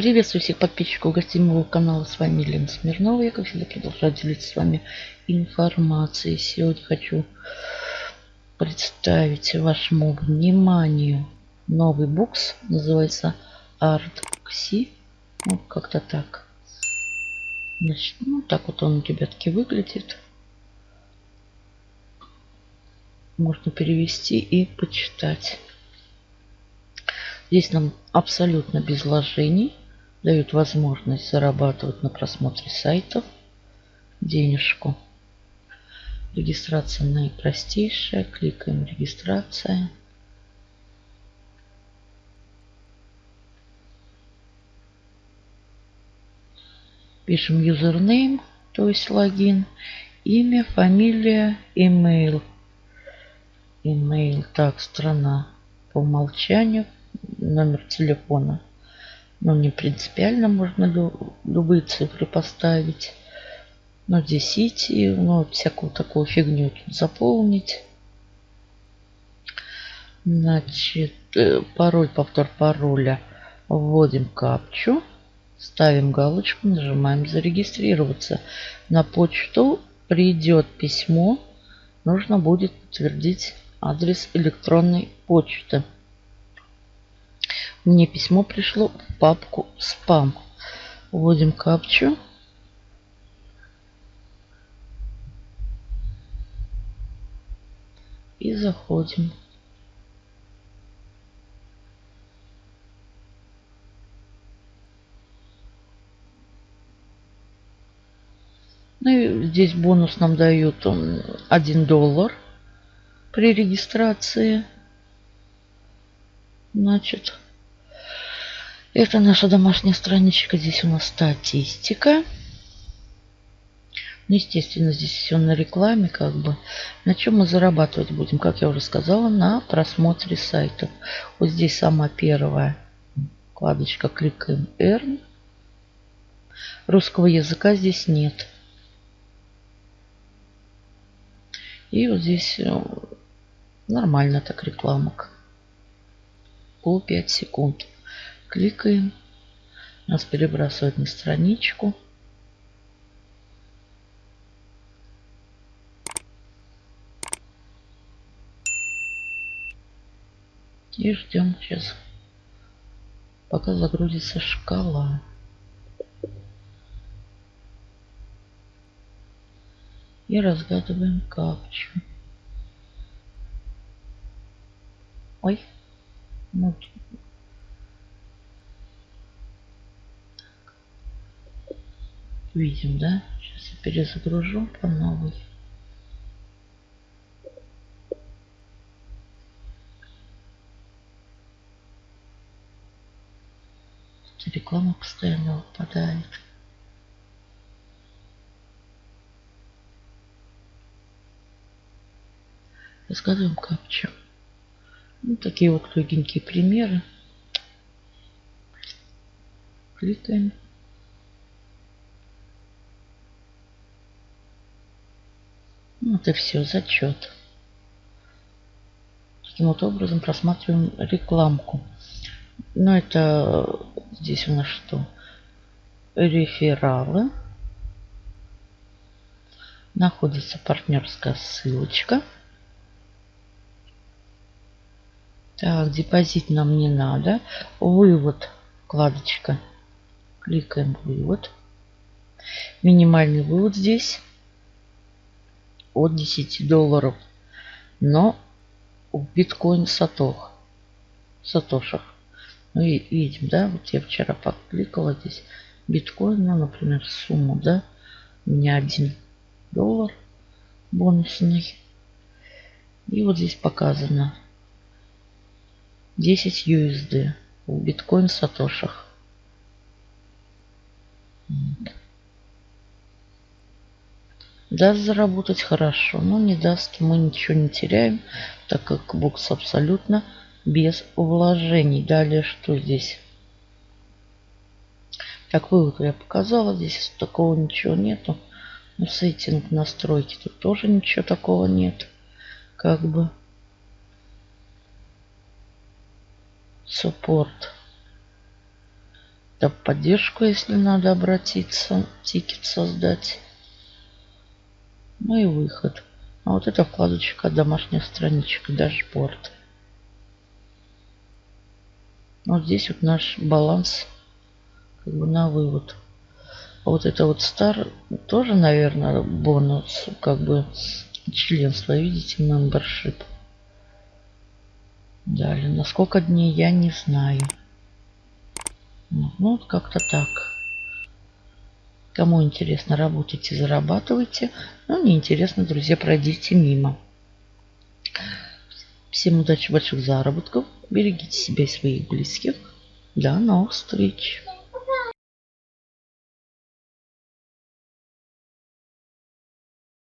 Приветствую всех подписчиков гостей моего канала. С вами Елена Смирнова. Я, как всегда, продолжаю делиться с вами информацией. Сегодня хочу представить вашему вниманию новый бокс. Называется ArtXi. Вот как-то так. Значит, ну так вот он, ребятки, выглядит. Можно перевести и почитать. Здесь нам абсолютно без вложений дают возможность зарабатывать на просмотре сайтов денежку. Регистрация наипростейшая. Кликаем регистрация. Пишем username, то есть логин, имя, фамилия, email. Email, так, страна по умолчанию, номер телефона. Ну, не принципиально, можно любые цифры поставить. Но здесь идти, ну, всякую такую фигню заполнить. Значит, э, пароль, повтор пароля. Вводим капчу. Ставим галочку, нажимаем зарегистрироваться. На почту придет письмо. Нужно будет подтвердить адрес электронной почты. Мне письмо пришло в папку спам. Вводим капчу. И заходим. Ну и здесь бонус нам дают 1 доллар при регистрации. Значит, это наша домашняя страничка. Здесь у нас статистика. Ну, естественно, здесь все на рекламе, как бы. На чем мы зарабатывать будем, как я уже сказала, на просмотре сайтов. Вот здесь самая первая вкладочка. Кликаем Earn. Русского языка здесь нет. И вот здесь э, нормально так рекламок. По 5 секунд. Кликаем. Нас перебрасывает на страничку. И ждем сейчас, пока загрузится шкала. И разгадываем капчу. Ой. Ну, Видим, да? Сейчас я перезагружу по новой. Реклама постоянно выпадает. Рассказываем капчу. Ну, такие вот легенькие примеры. Кликаем. Вот и все, зачет. Таким вот образом просматриваем рекламку. Но это здесь у нас что? Рефералы. Находится партнерская ссылочка. Так, депозит нам не надо. Вывод, вкладочка. Кликаем вывод. Минимальный вывод здесь от 10 долларов. Но в биткоин сатох. Сатошах. Ну и видим, да, вот я вчера подкликала здесь биткоин, ну, например, сумму, да, у меня 1 доллар бонусный. И вот здесь показано 10 USD в биткоин сатошах. Даст заработать хорошо, но не даст, мы ничего не теряем, так как букс абсолютно без вложений. Далее что здесь? Так, вывод я показала, здесь такого ничего нету. Ну, setting настройки тут тоже ничего такого нет. Как бы. Support. Да, поддержку, если надо обратиться, тикет создать. Ну и выход. А вот эта вкладочка домашняя страничка, дашборд. Вот здесь вот наш баланс как бы на вывод. А вот это вот стар тоже, наверное, бонус, как бы членство, видите, membership. Далее, на сколько дней, я не знаю. Ну, ну вот как-то так. Кому интересно, работайте, зарабатывайте. Ну, не интересно, друзья, пройдите мимо. Всем удачи, больших заработков. Берегите себя и своих близких. До новых встреч.